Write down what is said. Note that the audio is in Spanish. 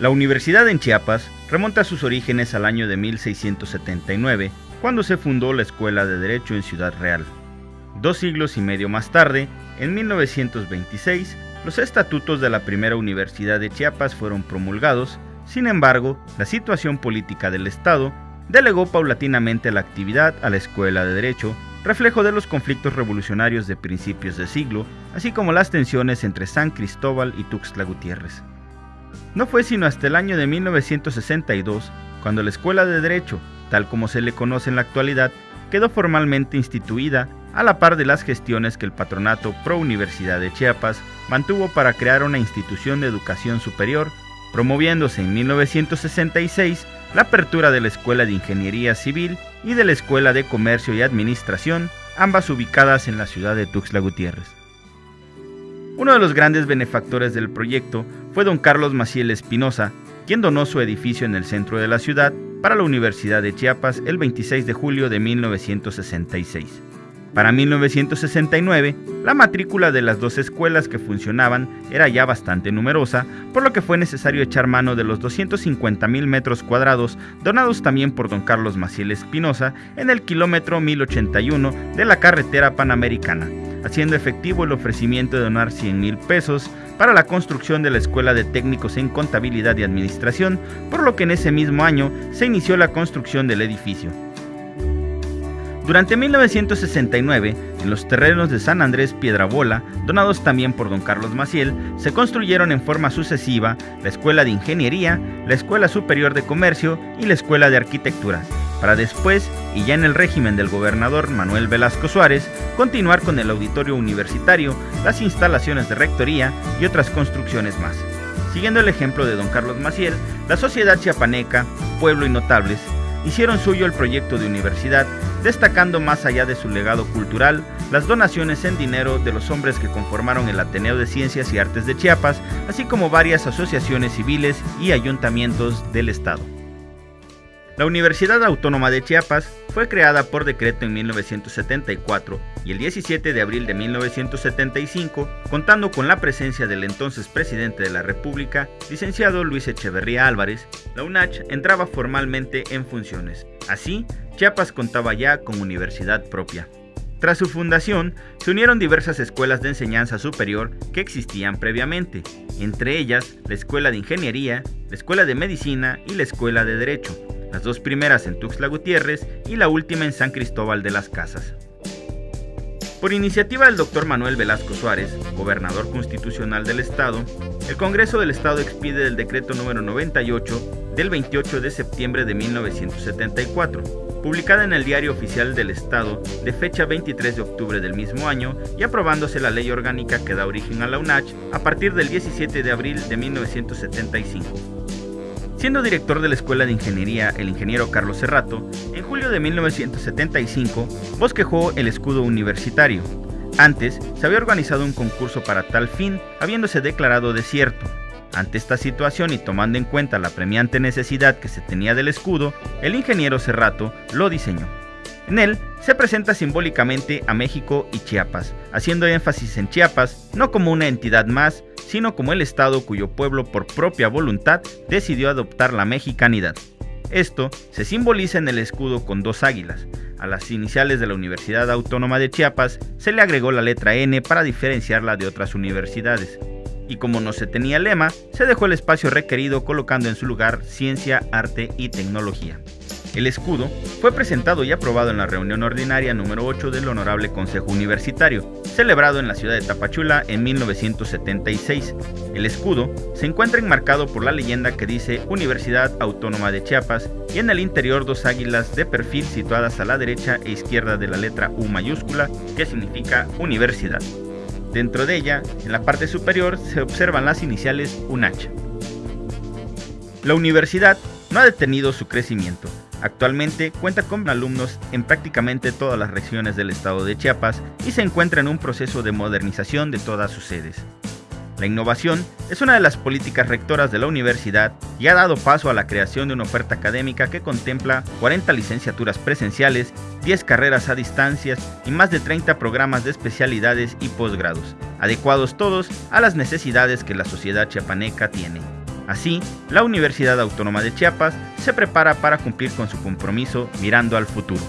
La universidad en Chiapas remonta sus orígenes al año de 1679, cuando se fundó la Escuela de Derecho en Ciudad Real. Dos siglos y medio más tarde, en 1926, los estatutos de la primera universidad de Chiapas fueron promulgados, sin embargo, la situación política del Estado delegó paulatinamente la actividad a la Escuela de Derecho, reflejo de los conflictos revolucionarios de principios de siglo, así como las tensiones entre San Cristóbal y Tuxtla Gutiérrez. No fue sino hasta el año de 1962 cuando la Escuela de Derecho, tal como se le conoce en la actualidad, quedó formalmente instituida a la par de las gestiones que el patronato Pro Universidad de Chiapas mantuvo para crear una institución de educación superior, promoviéndose en 1966 la apertura de la Escuela de Ingeniería Civil y de la Escuela de Comercio y Administración, ambas ubicadas en la ciudad de Tuxtla Gutiérrez. Uno de los grandes benefactores del proyecto fue don Carlos Maciel Espinosa, quien donó su edificio en el centro de la ciudad para la Universidad de Chiapas el 26 de julio de 1966. Para 1969, la matrícula de las dos escuelas que funcionaban era ya bastante numerosa, por lo que fue necesario echar mano de los 250 mil metros cuadrados donados también por don Carlos Maciel Espinosa en el kilómetro 1081 de la carretera panamericana, haciendo efectivo el ofrecimiento de donar 100 mil pesos para la construcción de la Escuela de Técnicos en Contabilidad y Administración, por lo que en ese mismo año se inició la construcción del edificio. Durante 1969, en los terrenos de San Andrés Piedrabola, donados también por don Carlos Maciel, se construyeron en forma sucesiva la Escuela de Ingeniería, la Escuela Superior de Comercio y la Escuela de Arquitectura, para después, y ya en el régimen del gobernador Manuel Velasco Suárez, continuar con el auditorio universitario, las instalaciones de rectoría y otras construcciones más. Siguiendo el ejemplo de don Carlos Maciel, la sociedad chiapaneca, pueblo y notables hicieron suyo el proyecto de universidad, destacando más allá de su legado cultural, las donaciones en dinero de los hombres que conformaron el Ateneo de Ciencias y Artes de Chiapas, así como varias asociaciones civiles y ayuntamientos del Estado. La Universidad Autónoma de Chiapas fue creada por decreto en 1974 y el 17 de abril de 1975, contando con la presencia del entonces presidente de la República, licenciado Luis Echeverría Álvarez, la UNACH entraba formalmente en funciones. Así, Chiapas contaba ya con universidad propia. Tras su fundación, se unieron diversas escuelas de enseñanza superior que existían previamente, entre ellas la Escuela de Ingeniería, la Escuela de Medicina y la Escuela de Derecho, las dos primeras en Tuxtla Gutiérrez y la última en San Cristóbal de las Casas. Por iniciativa del doctor Manuel Velasco Suárez, gobernador constitucional del Estado, el Congreso del Estado expide el decreto número 98 del 28 de septiembre de 1974, publicada en el Diario Oficial del Estado de fecha 23 de octubre del mismo año y aprobándose la ley orgánica que da origen a la UNACH a partir del 17 de abril de 1975. Siendo director de la Escuela de Ingeniería el ingeniero Carlos Serrato, en julio de 1975 bosquejó el escudo universitario. Antes se había organizado un concurso para tal fin, habiéndose declarado desierto. Ante esta situación y tomando en cuenta la premiante necesidad que se tenía del escudo, el ingeniero Serrato lo diseñó. En él se presenta simbólicamente a México y Chiapas, haciendo énfasis en Chiapas no como una entidad más, sino como el Estado cuyo pueblo por propia voluntad decidió adoptar la mexicanidad. Esto se simboliza en el escudo con dos águilas. A las iniciales de la Universidad Autónoma de Chiapas se le agregó la letra N para diferenciarla de otras universidades. Y como no se tenía lema, se dejó el espacio requerido colocando en su lugar ciencia, arte y tecnología. El escudo fue presentado y aprobado en la reunión ordinaria número 8 del Honorable Consejo Universitario, celebrado en la ciudad de Tapachula en 1976. El escudo se encuentra enmarcado por la leyenda que dice Universidad Autónoma de Chiapas y en el interior dos águilas de perfil situadas a la derecha e izquierda de la letra U mayúscula, que significa universidad. Dentro de ella, en la parte superior, se observan las iniciales UNACH. La universidad no ha detenido su crecimiento. Actualmente cuenta con alumnos en prácticamente todas las regiones del estado de Chiapas y se encuentra en un proceso de modernización de todas sus sedes. La innovación es una de las políticas rectoras de la universidad y ha dado paso a la creación de una oferta académica que contempla 40 licenciaturas presenciales, 10 carreras a distancias y más de 30 programas de especialidades y posgrados, adecuados todos a las necesidades que la sociedad chiapaneca tiene. Así, la Universidad Autónoma de Chiapas se prepara para cumplir con su compromiso mirando al futuro.